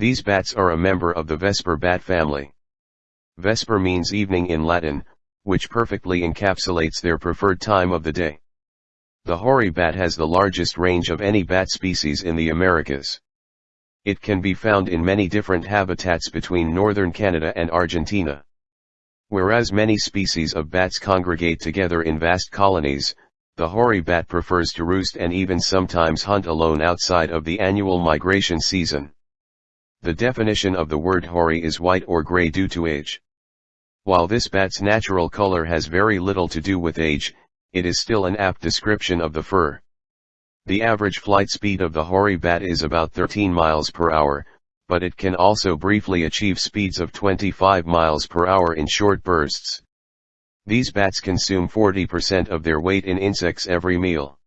These bats are a member of the Vesper bat family. Vesper means evening in Latin, which perfectly encapsulates their preferred time of the day. The hoary bat has the largest range of any bat species in the Americas. It can be found in many different habitats between northern Canada and Argentina. Whereas many species of bats congregate together in vast colonies, the hoary bat prefers to roost and even sometimes hunt alone outside of the annual migration season. The definition of the word hoary is white or gray due to age. While this bat's natural color has very little to do with age, it is still an apt description of the fur. The average flight speed of the hoary bat is about 13 miles per hour, but it can also briefly achieve speeds of 25 miles per hour in short bursts. These bats consume 40% of their weight in insects every meal.